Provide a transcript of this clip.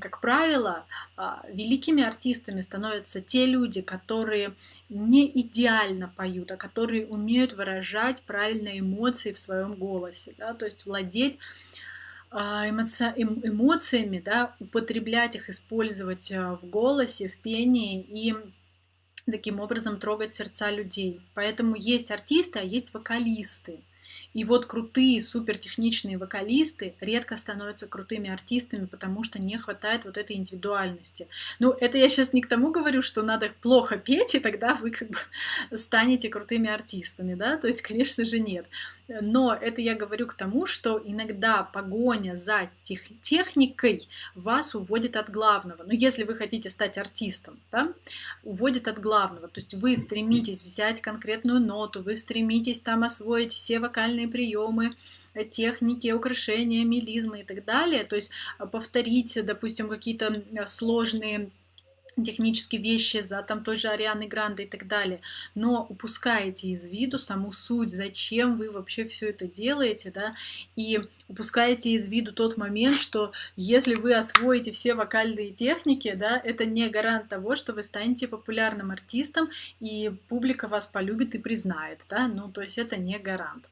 как правило, а, великими артистами становятся те люди, которые не идеально поют, а которые умеют выражать правильные эмоции в своем голосе, да, то есть владеть а. Эм, эмоциями, да, употреблять их, использовать а, в голосе, в пении и таким образом трогать сердца людей. Поэтому есть артисты, а есть вокалисты. И вот крутые, супертехничные вокалисты редко становятся крутыми артистами, потому что не хватает вот этой индивидуальности. Ну, это я сейчас не к тому говорю, что надо плохо петь, и тогда вы как бы станете крутыми артистами, да, то есть, конечно же, нет. Но это я говорю к тому, что иногда погоня за тех, техникой вас уводит от главного. Но ну, если вы хотите стать артистом, да, уводит от главного. То есть вы стремитесь взять конкретную ноту, вы стремитесь там освоить все вокальные приемы, техники, украшения, мелизмы и так далее. То есть повторить, допустим, какие-то сложные технические вещи за там той же Арианы Гранде и так далее, но упускаете из виду саму суть, зачем вы вообще все это делаете, да, и упускаете из виду тот момент, что если вы освоите все вокальные техники, да, это не гарант того, что вы станете популярным артистом и публика вас полюбит и признает, да, ну, то есть это не гарант.